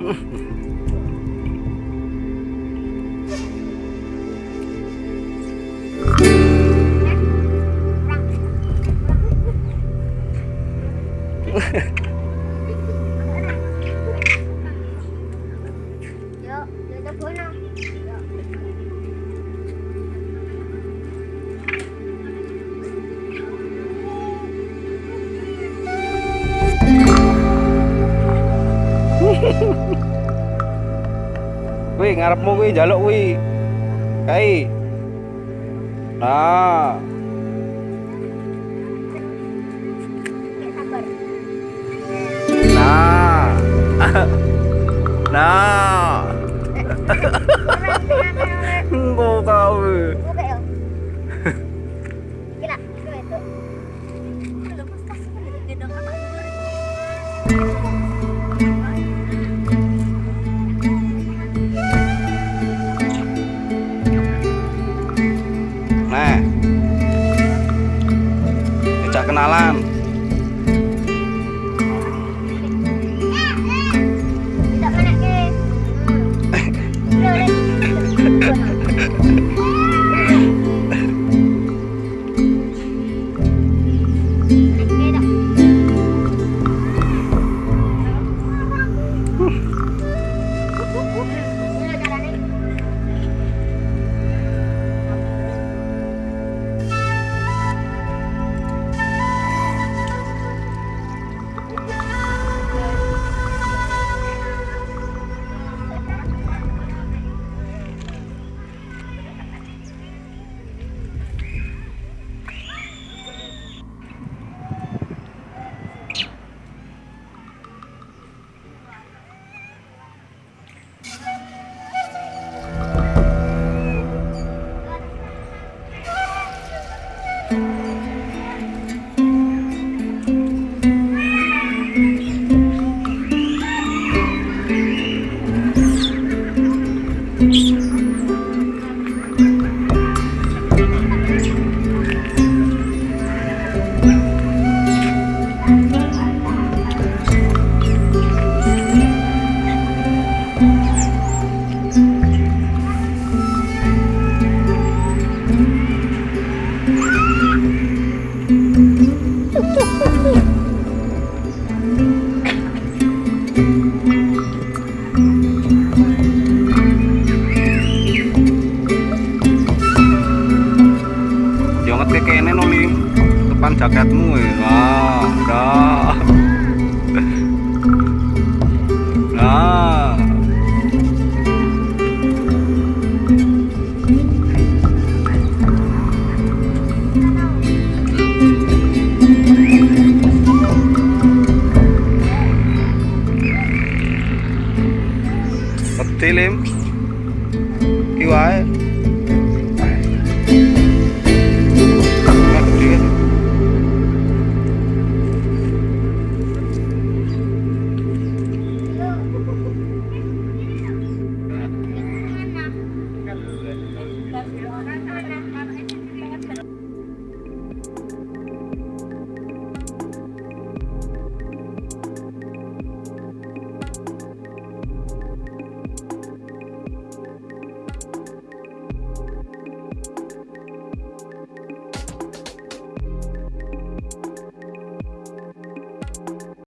Yo, yo te puedo Kuwi ngarepmu kuwi njaluk kuwi. Kai. Nah, sabar. nah. nah. Engko kau. kenalan. Eh, eh. Depan jaketmu đó đó đó Nah. Peti Lim. Ki wae.